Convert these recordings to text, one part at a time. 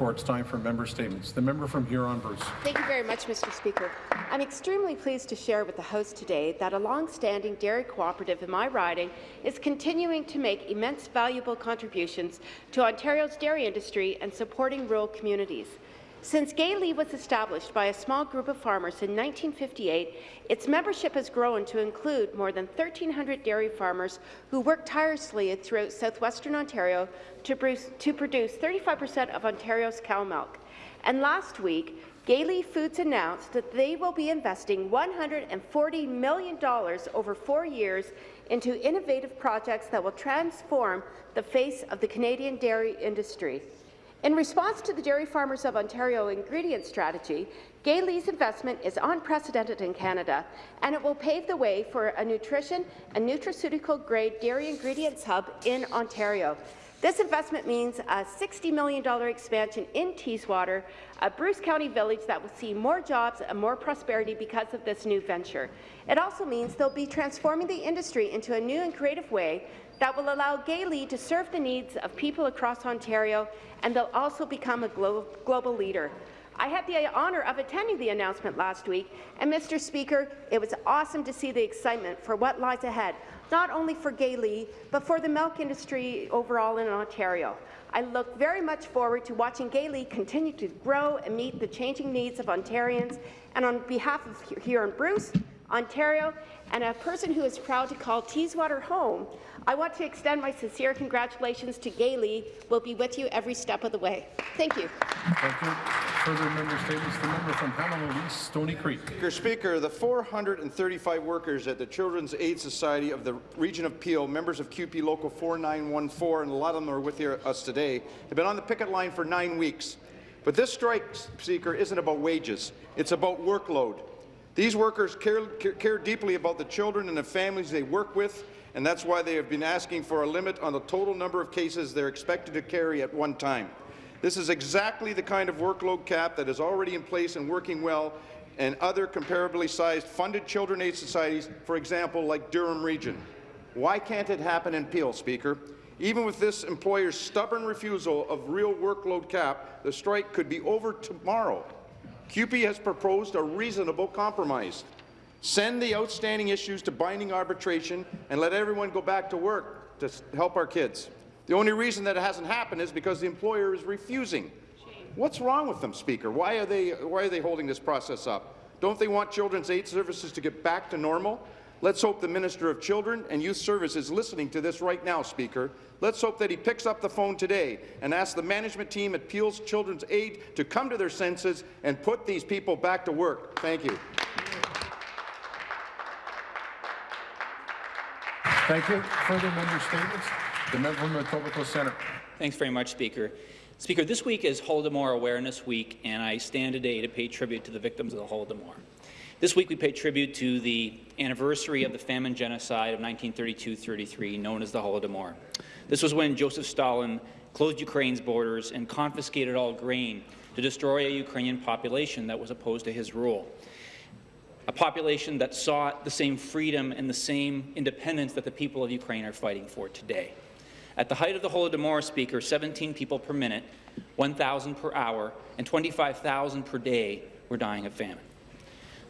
It's time for member statements. The member from Huron-Bruce. Thank you very much, Mr. Speaker. I'm extremely pleased to share with the House today that a long-standing dairy cooperative in my riding is continuing to make immense valuable contributions to Ontario's dairy industry and supporting rural communities. Since Gay was established by a small group of farmers in 1958, its membership has grown to include more than 1,300 dairy farmers who work tirelessly throughout southwestern Ontario to produce 35% of Ontario's cow milk. And last week, Gay Foods announced that they will be investing $140 million over four years into innovative projects that will transform the face of the Canadian dairy industry. In response to the Dairy Farmers of Ontario ingredient strategy, Gay Lea's investment is unprecedented in Canada, and it will pave the way for a nutrition and nutraceutical-grade dairy ingredients hub in Ontario. This investment means a $60 million expansion in Teeswater, a Bruce County village that will see more jobs and more prosperity because of this new venture. It also means they'll be transforming the industry into a new and creative way that will allow Gay to serve the needs of people across Ontario, and they'll also become a glo global leader. I had the honour of attending the announcement last week, and Mr. Speaker, it was awesome to see the excitement for what lies ahead, not only for Gay but for the milk industry overall in Ontario. I look very much forward to watching Gay continue to grow and meet the changing needs of Ontarians, and on behalf of Huron-Bruce, Ontario, and a person who is proud to call Teeswater home, I want to extend my sincere congratulations to Gay We'll be with you every step of the way. Thank you. Thank you. Further member statements. The member from Hamilton East, Stoney Creek. Speaker, Speaker, the 435 workers at the Children's Aid Society of the Region of Peel, members of CUPE Local 4914, and a lot of them are with us today, have been on the picket line for nine weeks. But this strike, Speaker, isn't about wages. It's about workload. These workers care, care, deeply about the children and the families they work with, and that's why they have been asking for a limit on the total number of cases they're expected to carry at one time. This is exactly the kind of workload cap that is already in place and working well in other comparably sized funded children aid societies, for example, like Durham Region. Why can't it happen in Peel, Speaker? Even with this employer's stubborn refusal of real workload cap, the strike could be over tomorrow. CUPE has proposed a reasonable compromise. Send the outstanding issues to binding arbitration and let everyone go back to work to help our kids. The only reason that it hasn't happened is because the employer is refusing. What's wrong with them, Speaker? Why are they, why are they holding this process up? Don't they want children's aid services to get back to normal? Let's hope the Minister of Children and Youth Services is listening to this right now, Speaker. Let's hope that he picks up the phone today and asks the management team at Peel's Children's Aid to come to their senses and put these people back to work. Thank you. Thank you. Further member statements? The member from Etobicoke Centre. Thanks very much, Speaker. Speaker, this week is Holodomor Awareness Week, and I stand today to pay tribute to the victims of the Holodomor. This week we pay tribute to the anniversary of the famine genocide of 1932-33, known as the Holodomor. This was when Joseph Stalin closed Ukraine's borders and confiscated all grain to destroy a Ukrainian population that was opposed to his rule. A population that sought the same freedom and the same independence that the people of Ukraine are fighting for today. At the height of the Holodomor, Speaker, 17 people per minute, 1,000 per hour, and 25,000 per day were dying of famine.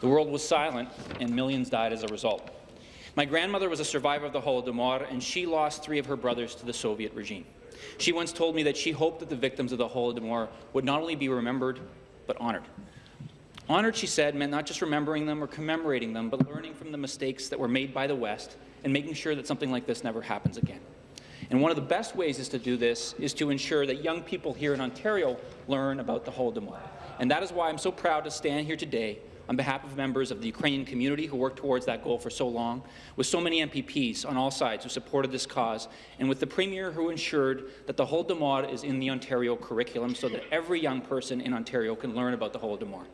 The world was silent, and millions died as a result. My grandmother was a survivor of the Holodomor, and she lost three of her brothers to the Soviet regime. She once told me that she hoped that the victims of the Holodomor would not only be remembered, but honoured. Honoured, she said, meant not just remembering them or commemorating them, but learning from the mistakes that were made by the West and making sure that something like this never happens again. And one of the best ways is to do this is to ensure that young people here in Ontario learn about the Holodomor. And that is why I'm so proud to stand here today on behalf of members of the Ukrainian community who worked towards that goal for so long, with so many MPPs on all sides who supported this cause, and with the Premier who ensured that the Holodomor is in the Ontario curriculum so that every young person in Ontario can learn about the Holodomor.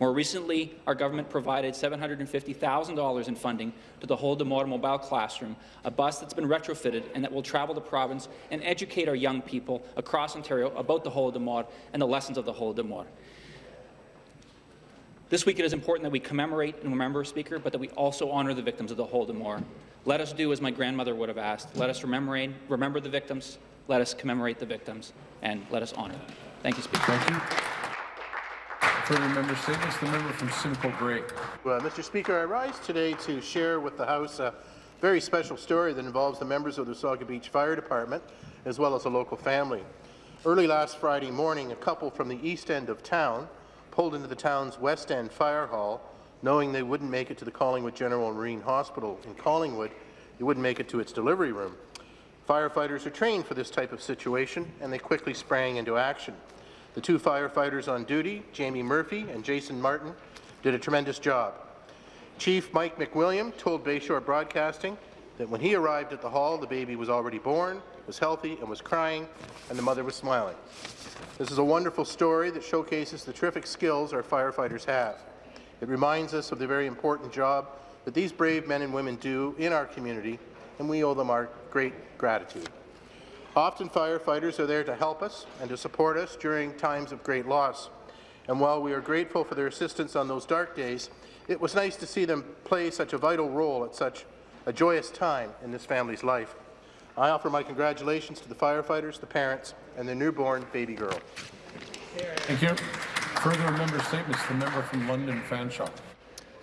More recently, our government provided $750,000 in funding to the Holodomor Mobile Classroom, a bus that's been retrofitted and that will travel the province and educate our young people across Ontario about the Holodomor and the lessons of the Holodomor. This week it is important that we commemorate and remember, Speaker, but that we also honour the victims of the Holodomor. Let us do as my grandmother would have asked. Let us remember, remember the victims, let us commemorate the victims, and let us honour them. Thank you, Speaker. Thank you. Further member statements, the member from Simcoe Grey. Well, Mr. Speaker, I rise today to share with the House a very special story that involves the members of the Wasaga Beach Fire Department, as well as a local family. Early last Friday morning, a couple from the east end of town pulled into the town's west end fire hall, knowing they wouldn't make it to the Collingwood General Marine Hospital in Collingwood, they wouldn't make it to its delivery room. Firefighters are trained for this type of situation, and they quickly sprang into action. The two firefighters on duty, Jamie Murphy and Jason Martin, did a tremendous job. Chief Mike McWilliam told Bayshore Broadcasting that when he arrived at the hall, the baby was already born, was healthy, and was crying, and the mother was smiling. This is a wonderful story that showcases the terrific skills our firefighters have. It reminds us of the very important job that these brave men and women do in our community, and we owe them our great gratitude. Often firefighters are there to help us and to support us during times of great loss. And while we are grateful for their assistance on those dark days, it was nice to see them play such a vital role at such a joyous time in this family's life. I offer my congratulations to the firefighters, the parents, and their newborn baby girl. Thank you. Further member statements, the member from London Fanshawe.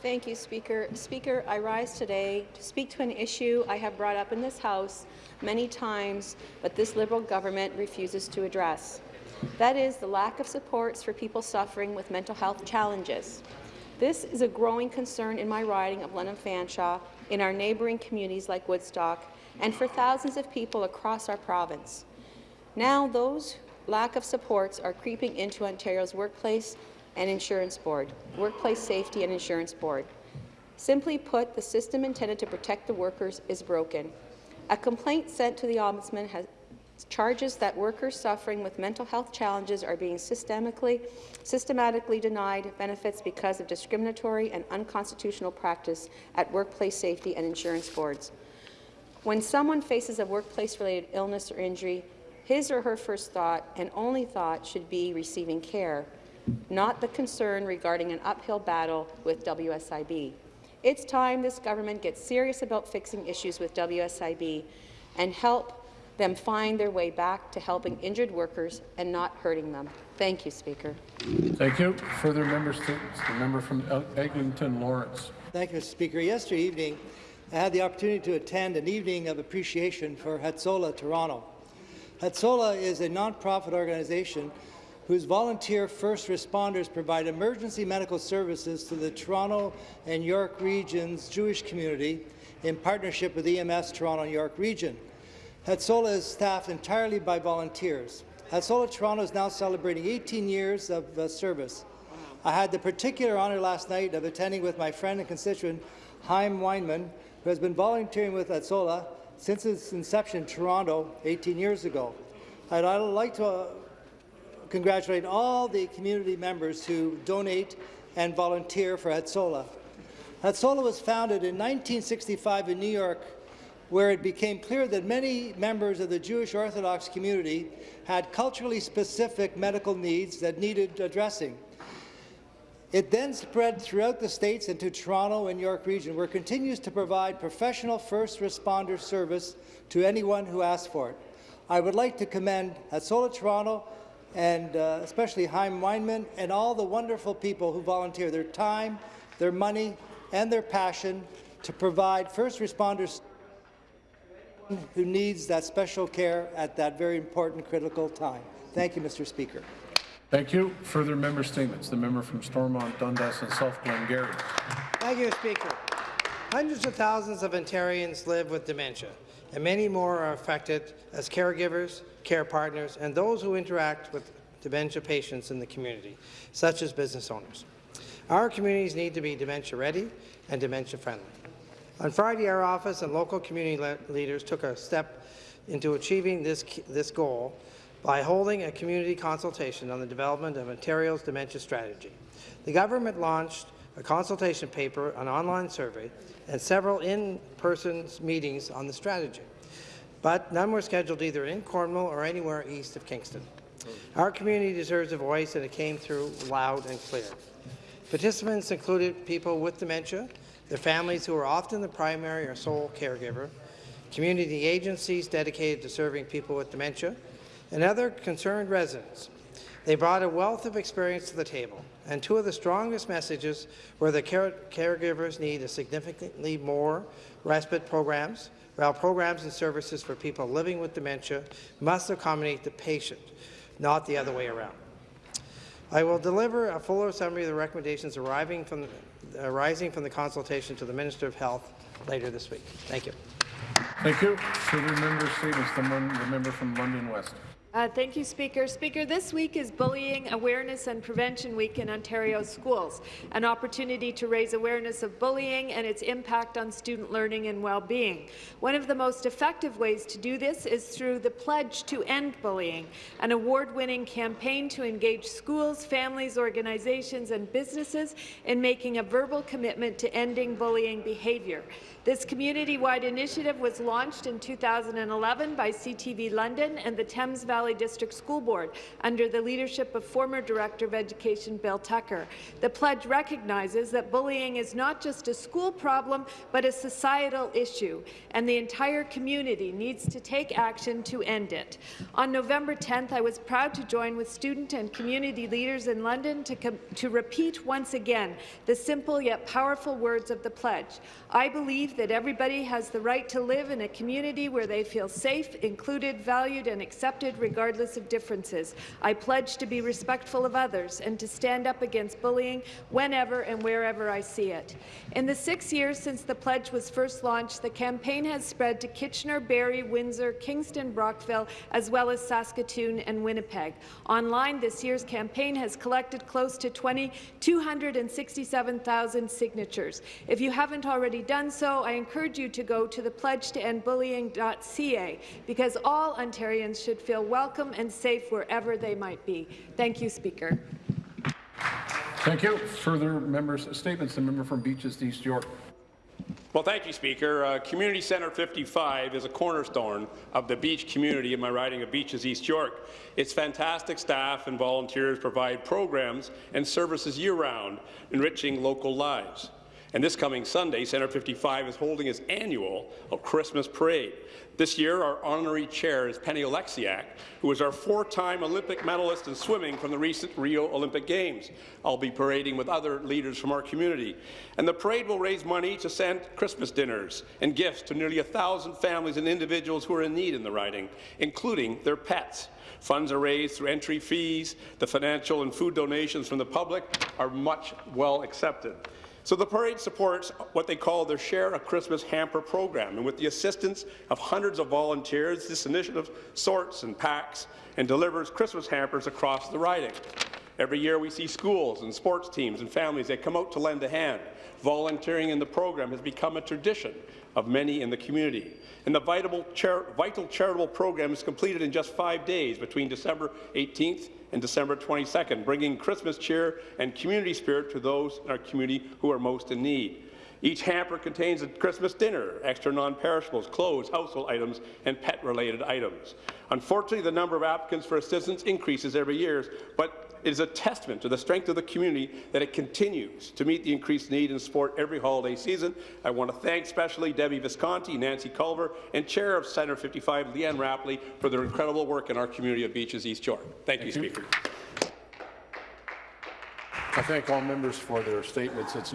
Thank you, Speaker. Speaker, I rise today to speak to an issue I have brought up in this House many times, but this Liberal government refuses to address. That is the lack of supports for people suffering with mental health challenges. This is a growing concern in my riding of London Fanshawe, in our neighbouring communities like Woodstock, and for thousands of people across our province. Now, those lack of supports are creeping into Ontario's workplace and insurance board, Workplace Safety and Insurance Board. Simply put, the system intended to protect the workers is broken. A complaint sent to the Ombudsman has charges that workers suffering with mental health challenges are being systemically, systematically denied benefits because of discriminatory and unconstitutional practice at workplace safety and insurance boards. When someone faces a workplace-related illness or injury, his or her first thought and only thought should be receiving care, not the concern regarding an uphill battle with WSIB. It's time this government gets serious about fixing issues with WSIB and help them find their way back to helping injured workers and not hurting them. Thank you, Speaker. Thank you. Further member statements, the member from Eglinton Lawrence. Thank you, Mr. Speaker. Yesterday evening, I had the opportunity to attend an evening of appreciation for Hatsola Toronto. Hatsola is a nonprofit organization whose volunteer first responders provide emergency medical services to the Toronto and York region's Jewish community in partnership with EMS Toronto and York region. Hatsola is staffed entirely by volunteers. Hatsola Toronto is now celebrating 18 years of uh, service. I had the particular honour last night of attending with my friend and constituent Chaim Weinman, who has been volunteering with Hatsola since its inception in Toronto 18 years ago. I'd, I'd like to uh, congratulate all the community members who donate and volunteer for Hatsola. Hatsola was founded in 1965 in New York, where it became clear that many members of the Jewish Orthodox community had culturally specific medical needs that needed addressing. It then spread throughout the states and to Toronto and York region, where it continues to provide professional first responder service to anyone who asks for it. I would like to commend Hatsola Toronto and uh, especially Chaim Weinman and all the wonderful people who volunteer their time, their money, and their passion to provide first responders who needs that special care at that very important critical time. Thank you, Mr. Speaker. Thank you. Further member statements, the member from Stormont, Dundas and South Glengarry. Thank you, Speaker. Hundreds of thousands of Ontarians live with dementia, and many more are affected as caregivers, care partners, and those who interact with dementia patients in the community, such as business owners. Our communities need to be dementia-ready and dementia-friendly. On Friday, our office and local community le leaders took a step into achieving this, this goal by holding a community consultation on the development of Ontario's dementia strategy. The government launched a consultation paper, an online survey, and several in-person meetings on the strategy, but none were scheduled either in Cornwall or anywhere east of Kingston. Our community deserves a voice, and it came through loud and clear. Participants included people with dementia, their families who are often the primary or sole caregiver, community agencies dedicated to serving people with dementia, and other concerned residents. They brought a wealth of experience to the table, and two of the strongest messages were that care caregivers need significantly more respite programs, while programs and services for people living with dementia must accommodate the patient, not the other way around. I will deliver a fuller summary of the recommendations arriving from the, Uh, arising from the consultation to the Minister of Health later this week. Thank you. Thank you. Further member statements, the member from London West. Uh, thank you, Speaker. Speaker, this week is Bullying Awareness and Prevention Week in Ontario schools, an opportunity to raise awareness of bullying and its impact on student learning and well-being. One of the most effective ways to do this is through the Pledge to End Bullying, an award-winning campaign to engage schools, families, organizations and businesses in making a verbal commitment to ending bullying behaviour. This community-wide initiative was launched in 2011 by CTV London and the Thames Valley District School Board under the leadership of former Director of Education Bill Tucker. The pledge recognizes that bullying is not just a school problem, but a societal issue, and the entire community needs to take action to end it. On November 10th, I was proud to join with student and community leaders in London to, to repeat once again the simple yet powerful words of the pledge. I believe that everybody has the right to live in a community where they feel safe, included, valued and accepted regardless of differences. I pledge to be respectful of others and to stand up against bullying whenever and wherever I see it. In the six years since the pledge was first launched, the campaign has spread to Kitchener, Barrie, Windsor, Kingston, Brockville, as well as Saskatoon and Winnipeg. Online, this year's campaign has collected close to 20, 267,000 signatures. If you haven't already done so, I encourage you to go to the pledge to end bullying.ca because all Ontarians should feel welcome and safe wherever they might be. Thank you, Speaker. Thank you. Further members' statements, the member from Beaches East York. Well, thank you, Speaker. Uh, community Centre 55 is a cornerstone of the beach community in my riding of Beaches East York. Its fantastic staff and volunteers provide programs and services year-round, enriching local lives. And this coming Sunday, Centre 55 is holding its annual Christmas parade. This year, our honorary chair is Penny Oleksiak, who is our four-time Olympic medalist in swimming from the recent Rio Olympic Games. I'll be parading with other leaders from our community. And the parade will raise money to send Christmas dinners and gifts to nearly a thousand families and individuals who are in need in the riding, including their pets. Funds are raised through entry fees. The financial and food donations from the public are much well accepted. So the parade supports what they call their Share a Christmas Hamper program, and with the assistance of hundreds of volunteers, this initiative sorts and packs and delivers Christmas hampers across the riding. Every year we see schools and sports teams and families that come out to lend a hand. Volunteering in the program has become a tradition of many in the community. And the vital, char vital charitable program is completed in just five days between December 18th and December 22nd, bringing Christmas cheer and community spirit to those in our community who are most in need. Each hamper contains a Christmas dinner, extra non-perishables, clothes, household items, and pet-related items. Unfortunately, the number of applicants for assistance increases every year, but it is a testament to the strength of the community that it continues to meet the increased need in sport every holiday season. I want to thank especially Debbie Visconti, Nancy Culver, and Chair of Centre 55, Leanne Rapley, for their incredible work in our community of Beaches East York. Thank, thank you, you, Speaker. I thank all members for their statements. It's